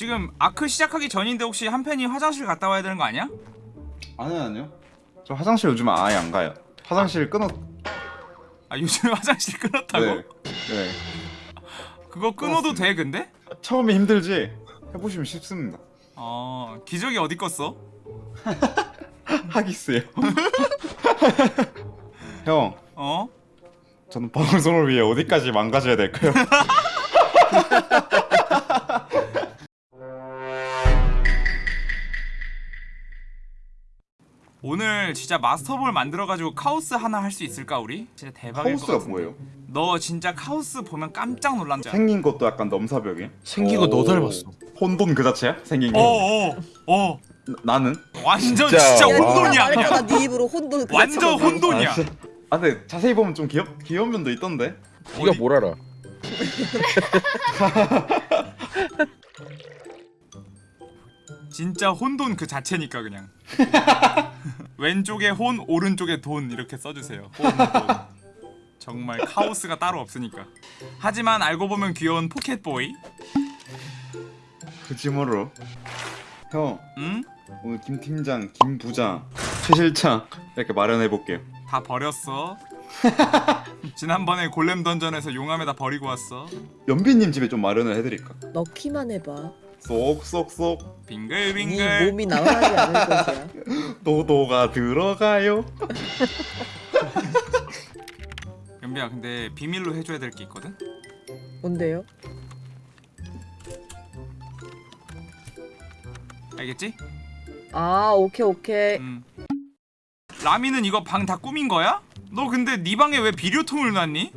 지금 아크 시작하기 전인데 혹시 한 팬이 화장실 갔다 와야 되는 거 아니야? 아니요 아니요 저 화장실 요즘 아예 안 가요 화장실 끊었 아 요즘 화장실 끊었다고? 네. 네 그거 끊어도 돼 근데? 처음에 힘들지 해보시면 쉽습니다 어 기저귀 어디 껐어? 하기스요 형 어? 저는 방송을 위해 어디까지 망가져야 될까요? 오늘 진짜 마스터볼 만들어가지고 카오스 하나 할 수 있을까 우리? 진짜 대박일 것 카오스가 같은데 뭐예요? 너 진짜 카오스 보면 깜짝 놀란다 생긴 것도 약간 넘사벽에 생긴 거너 오. 닮았어. 혼돈 그 자체야? 생긴 게 어어어 어. 나- 나는? 완전 진짜. 진짜, 와. 혼돈이야 그냥 네 입으로 혼돈 그 완전. 혼돈이야 아? 아 근데 자세히 보면 좀 귀엽, 귀여운 면도 있던데 네가 뭘 알아? 진짜 혼돈 그 자체니까 그냥. 왼쪽에 혼 오른쪽에 돈 이렇게 써주세요. 혼, 돈. 정말 카오스가 따로 없으니까. 하지만 알고 보면 귀여운 포켓보이. 그지모로. 형 응? 오늘 김 팀장, 김 부장, 최 실장 이렇게 마련해 볼게요. 다 버렸어. 지난번에 골렘 던전에서 용암에다 버리고 왔어. 연비님 집에 좀 마련을 해드릴까? 넣기만 해봐 쏙쏙쏙 네 빙글빙글 몸이 나가지 않을 것이야 도도가 들어가요 연비야 근데 비밀로 해줘야 될 게 있거든? 뭔데요? 알겠지? 아 오케이 오케이 음. 라미는 이거 방 다 꾸민 거야? 너 근데 네 방에 왜 비료통을 놨니?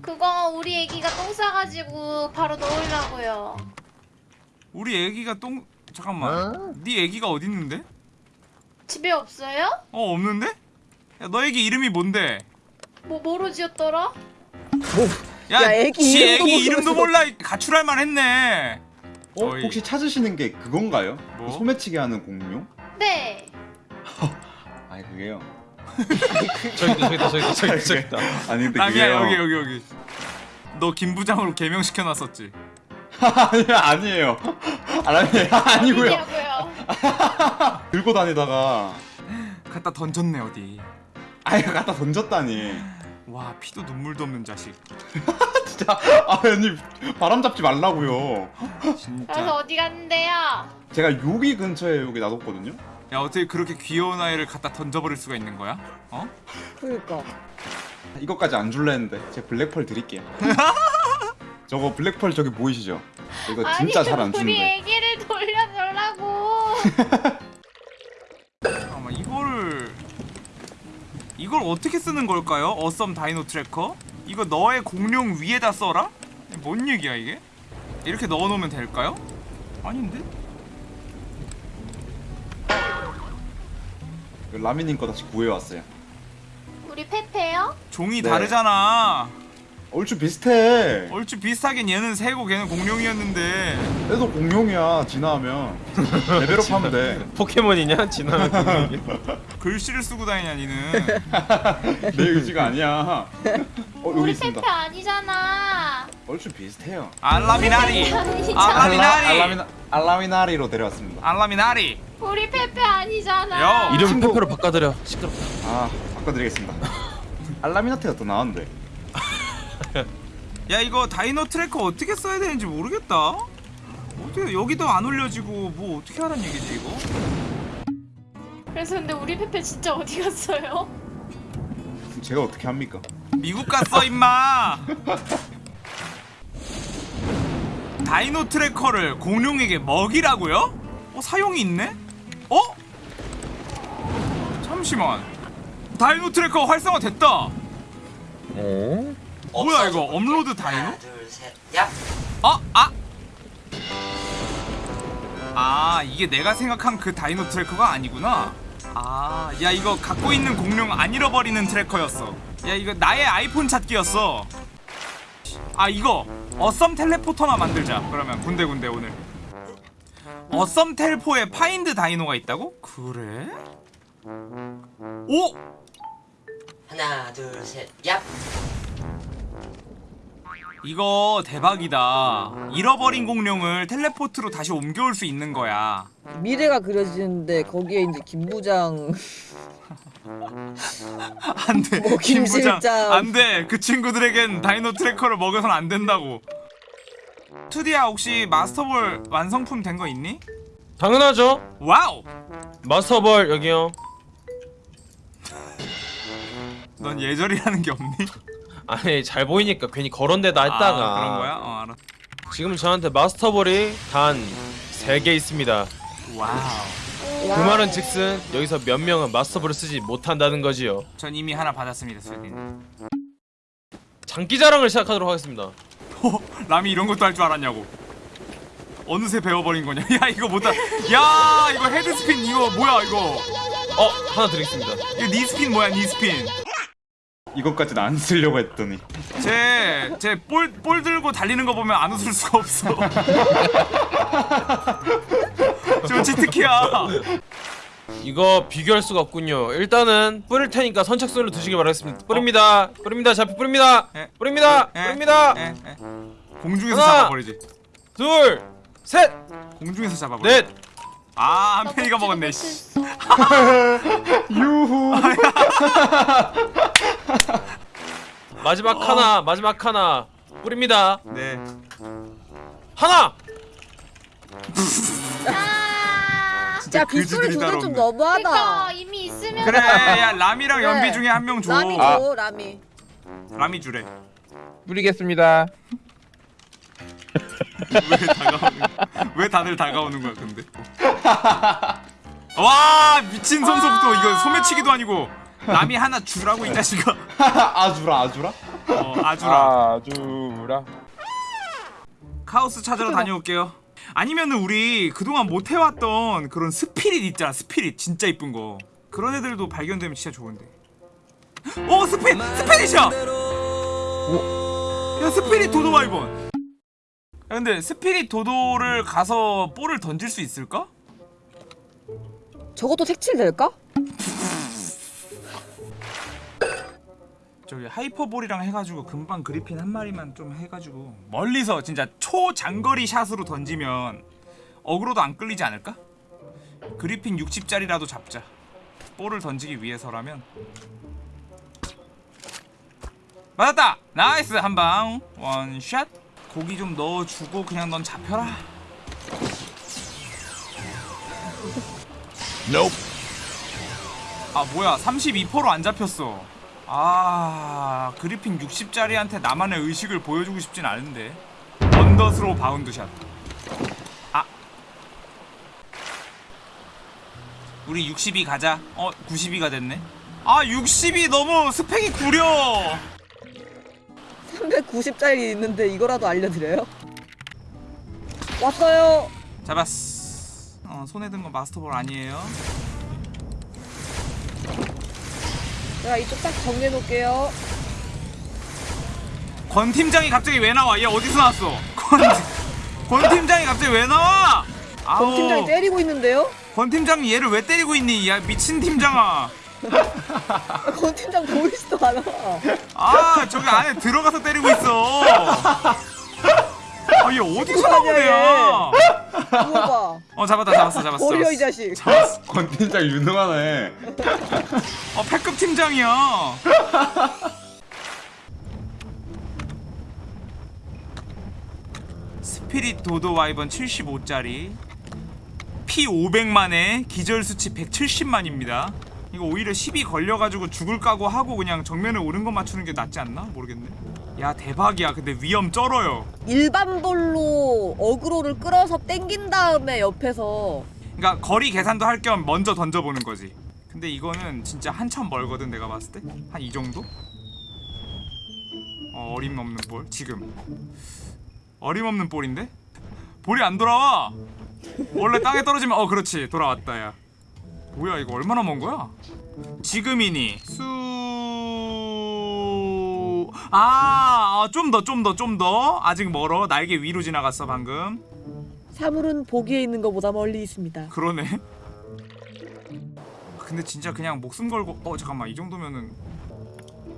그거 우리 애기가 똥 싸가지고 바로 넣으려고요. 우리 애기가 똥 잠깐만 네 애기가 어디 있는데? 집에 없어요? 어 없는데? 야, 너 애기 이름이 뭔데? 뭐 뭐로 지었더라? 야, 야, 애기 지 이름도 애기 이름도. 몰라 가출할 만 했네. 어? 저희- 혹시 찾으시는 게 그건가요? 뭐? 그 소매치기 하는 공룡? 네. 아니 그게요 저기 있다 저기 있다 저기 있다 저기 있다 저기 있다. 아니 근데 라미야 그게요 여기 여기 여기. 너 김부장으로 개명시켜 놨었지. 아니 아니에요 아니 아니고요. 들고 다니다가 갖다 던졌네 어디. 아예 갖다 던졌다니 와 피도 눈물도 없는 자식. 진짜 아 아니 바람 잡지 말라고요 그래서 진짜. 어디 갔는데요? 제가 여기 근처에 여기 놔뒀거든요 야 어떻게 그렇게 귀여운 아이를 갖다 던져버릴 수가 있는 거야? 어? 그러니까 이것까지 안 줄라 했는데 제가 Black Pearl 드릴게요 저거 Black Pearl 저기 보이시죠? 이거 진짜 아니, 잘안 우리 주는데 애기를 돌려달라고. 잠깐만 이거를 이걸 어떻게 쓰는 걸까요? Awesome Dino Tracker? 이거 너의 공룡 위에다 써라? 뭔 얘기야 이게? 이렇게 넣어놓으면 될까요? 아닌데? 라미님 거 다시 구해왔어요 우리 페페요? 종이 네. 다르잖아 얼추 비슷해 얼추 비슷하긴 얘는 새고 걔는 공룡이었는데 얘도 공룡이야 진화하면 레벨업 하면 돼 포켓몬이냐? 지나면 공룡이. 글씨를 쓰고 다니냐 니는 내 의지가 아니야 어 우리 있습니다 페페 아니잖아. 얼추 비슷해요 알라미나리. 알라미나리 알라미나, 알라미나리로 데려왔습니다 알라미나리 우리 페페 아니잖아. 야, 이름. 페페로 바꿔드려. 시끄럽. 아 바꿔드리겠습니다 알라미나테가 더 나은데 야 이거 Dino Tracker 어떻게 써야 되는지 모르겠다 어떻게 여기도 안 올려지고 뭐 어떻게 하란 얘기지 이거? 그래서 근데 우리 페페 진짜 어디 갔어요? 제가 어떻게 합니까 미국 갔어 임마 Dino Tracker를 공룡에게 먹이라고요? 어 사용이 있네? 어? 잠시만 Dino Tracker 활성화 됐다 어? 뭐야 이거 Upload Dino? 하나 둘셋 야! 어? 아! 아 이게 내가 생각한 그 Dino Tracker가 아니구나 아 야 이거 갖고 있는 공룡 안 잃어버리는 tracker였어 야 이거 나의 아이폰 찾기였어 아 이거 Awesome Teleporter나 만들자 그러면 군데군데 오늘 Awesome 텔포에 Find Dino가 있다고? 그래? 오! 하나 둘셋 야! 이거 대박이다 잃어버린 공룡을 teleport로 다시 옮겨올 수 있는 거야 미래가 그려지는데 거기에 이제 김 부장 안돼 뭐, 김 김부장. 안돼 그 친구들에겐 Dino Tracker를 먹여선 안 된다고 투디야 혹시 Master Ball 완성품 된 거 있니? 당연하죠. Wow Master Ball 여기요. 넌 예절이라는 게 없니? 아니 잘 보이니까 괜히 그런 데다 했다가 아, 그런 거야? 어 알아 지금 저한테 Master Ball이 단 3개 있습니다. Wow 그 말은 즉슨 여기서 몇 명은 Master Ball을 쓰지 못한다는 거지요. 전 이미 하나 받았습니다 스웨딘 장기 자랑을 시작하도록 하겠습니다. 어, 람이 이런 것도 할 줄 알았냐고 어느새 배워버린 거냐 야 이거 못다 야 이거 headspin 이거 뭐야 이거 어 하나 드리겠습니다. 이거 니스핀 뭐야 니스핀 이것까지는 안 쓰려고 했더니 쟤쟤볼 볼 들고 달리는 거 보면 안 웃을 수가 없어 저 치트키야 이거 비교할 수가 없군요. 일단은 뿌릴 테니까 선착순으로 드시길 바라겠습니다. 뿌립니다. 뿌립니다. 잡히 뿌립니다. 예. 뿌립니다. 예, 뿌립니다. 에, 에. 공중에서 하나. 잡아버리지 둘, 셋, 공중에서 잡아버리지 넷. 아나 한편이가 먹었네 씨. 유후 마지막 하나, 마지막 하나. 뿌립니다. 네 하나. 아. 진짜 빗소리 두들 따로 좀. 너무하다 그러니까 이미 있으면 그래 야 람이랑 그래. 연비 중에 한 명 줘 라미 아. 줘 라미 람이 주래 뿌리겠습니다. 왜 다가오는? 왜 다들 다가오는 거야 근데? 와 미친 성소부터 이거 소매치기도 아니고 남이 하나 주라고 이 자식아 아주라 아주라? 어 아주라. 아주라. 카오스 찾으러 다녀올게요. 아니면은 우리 그동안 못 해왔던 그런 스피릿 있잖아 스피릿. 진짜 이쁜 거. 그런 애들도 발견되면 진짜 좋은데. 오 스피 Spirit이야! 야 Spirit Dodo 와 이번. 야 근데 Spirit Dodo를 가서 볼을 던질 수 있을까? 저것도 색칠될까? 저기 Hyper Ball이랑 해가지고 금방 그리핀 한 마리만 좀 해가지고 멀리서 진짜 초장거리 샷으로 던지면 어그로도 안 끌리지 않을까? 그리핀 60짜리라도 잡자 볼을 던지기 위해서라면 맞았다! Nice 한방 one shot 고기 좀 넣어주고 그냥 넌 잡혀라. 아 뭐야. 32%로 안 잡혔어. 아 그리핀 60짜리한테 나만의 의식을 보여주고 싶진 않은데. 언더스로 bound shot. 아. 우리 62 가자. 어 92가 됐네. 아 60이 너무 스펙이 구려 390짜리 있는데 이거라도 알려드려요? 왔어요. 잡았어. 어 손에 든 건 마스터볼 아니에요? 제가 이쪽 딱 정리해 놓을게요. 권 팀장이 갑자기 왜 나와? 얘 어디서 나왔어? 권, 권 팀장이 갑자기 왜 나와? 아우, 권 팀장이 때리고 있는데요? 권 팀장이 얘를 왜 때리고 있니? 야 미친 팀장아 아, 권 팀장 보이지도 않아. 아 저기 안에 들어가서 때리고 있어. 아얘 어디서 나온 아니야, 애야 이거 봐. 어 잡았다 잡았어 잡았어 버려 이 잡았어. 자식. 잡았어. 권 팀장 유능하네. 어 패급 팀장이야. 스피릿 도도 와이번 75짜리. 피 500만에 기절 수치 170만입니다 이거 오히려 10이 걸려가지고 죽을 까고 하고 그냥 정면에 오는 거 맞추는 게 낫지 않나? 모르겠네 야 대박이야 근데 위험 쩔어요 일반 볼로 어그로를 끌어서 땡긴 다음에 옆에서 그러니까 거리 계산도 할 겸 먼저 던져보는 거지. 근데 이거는 진짜 한참 멀거든 내가 봤을 때 한 이 정도? 어, 어림없는 볼 지금 어림없는 볼인데 볼이 안 돌아와. 원래 땅에 떨어지면 어 그렇지 돌아왔다 야. 뭐야 이거 얼마나 먼 거야? 지금이니 수. 아, 좀 더, 좀 더, 좀 더. 아직 멀어. 날개 위로 지나갔어 방금. 사물은 보기에 있는 것보다 멀리 있습니다 그러네. 근데 진짜 그냥 목숨 걸고 어 잠깐만 이 정도면은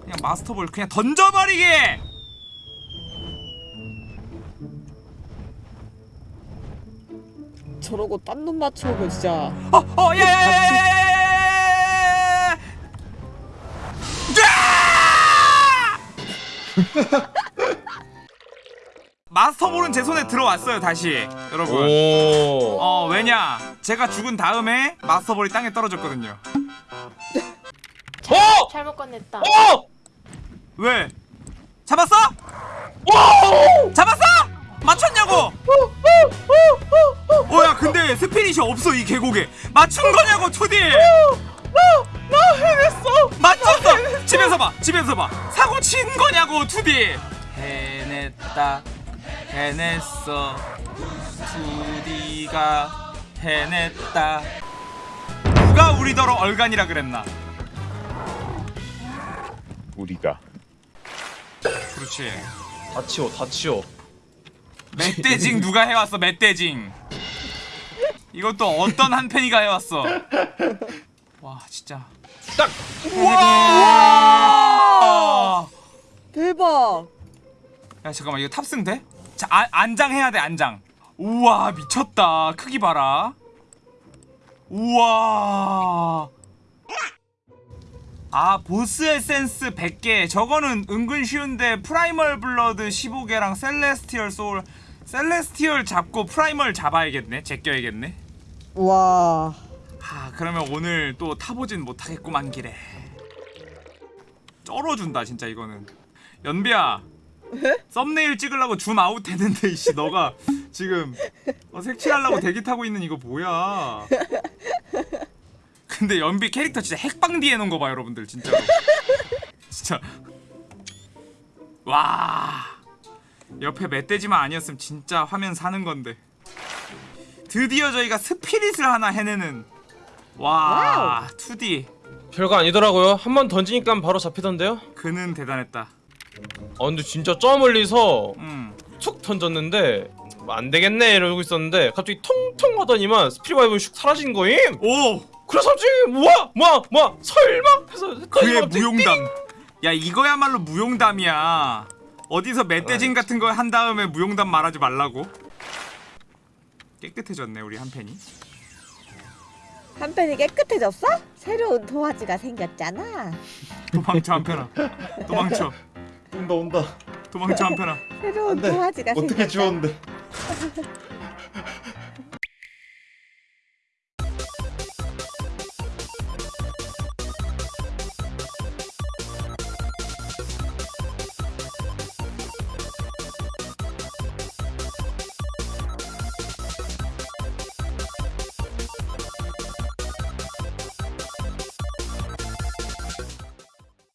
그냥 마스터볼 그냥 던져버리게. 저러고 딴 놈 맞춰오면 진짜 어, 어, 야, 야, 야, 야, 야, 야, 야, 야, 야, 야! 마스터볼은 제 손에 들어왔어요 다시 여러분 오. 어 왜냐 제가 죽은 다음에 마스터볼이 땅에 떨어졌거든요 어! 잘못 꺼냈다. 어! 왜 잡았어 오! 잡았어 맞췄냐고? 어야 근데 스피릿이 없어 이 계곡에. 맞춘 거냐고 투디? 나 해냈어. 맞췄어. 집에서 봐 집에서 봐. 사고 친 거냐고 투디? 해냈다 해냈어. 투디가 해냈다. 누가 우리더러 얼간이라 그랬나? 우리가. 그렇지. 다 치워, 다 치워. 멧돼징 누가 해왔어 멧돼징 이것도 어떤 한 팬이가 해왔어? 와 진짜. 딱. 와! 대박. 야 잠깐만 이거 탑승 돼? 자 아, 안장 해야 돼 안장. 우와 미쳤다. 크기 봐라. 우와. 아 Boss Essence 100개. 저거는 은근 쉬운데 Primal Blood 15개랑 Celestial Soul Celestial 잡고 Primal 잡아야겠네. 제껴야겠네. 와. 하 그러면 오늘 또 타보진 못하겠구만 길에. 쩔어준다 진짜 이거는. 연비야. 썸네일 찍으려고 줌 아웃 했는데 이씨 너가 지금 어, 색칠하려고 대기 타고 있는 이거 뭐야? 근데 연비 캐릭터 진짜 핵방디 해놓은 거봐 여러분들 진짜로. 진짜. 와 옆에 멧돼지만 아니었으면 진짜 화면 사는 건데. 드디어 저희가 Spirit을 하나 해내는. 와 2D 별거 아니더라고요. 한 번 던지니까 바로 잡히던데요. 그는 대단했다. 아 근데 진짜 저 멀리서 음. 툭 던졌는데 뭐안 되겠네 이러고 있었는데 갑자기 통통 하더니만 Spirit vibe 슉 사라진 거임. 오! 그래서 갑자기 뭐야 뭐야 뭐야 설마? 해서 그의 무용담. 야 이거야말로 무용담이야 어디서 멧돼진 같은 거한 다음에 무용담 말하지 말라고. 깨끗해졌네 우리 한 팬이. 한 팬이 깨끗해졌어? 새로운 도화지가 생겼잖아. 도망쳐 한 팬아. 도망쳐. 온다 온다. 도망쳐 한 팬아. 새로운 도화지가 어떻게 생겼잖아. 지웠는데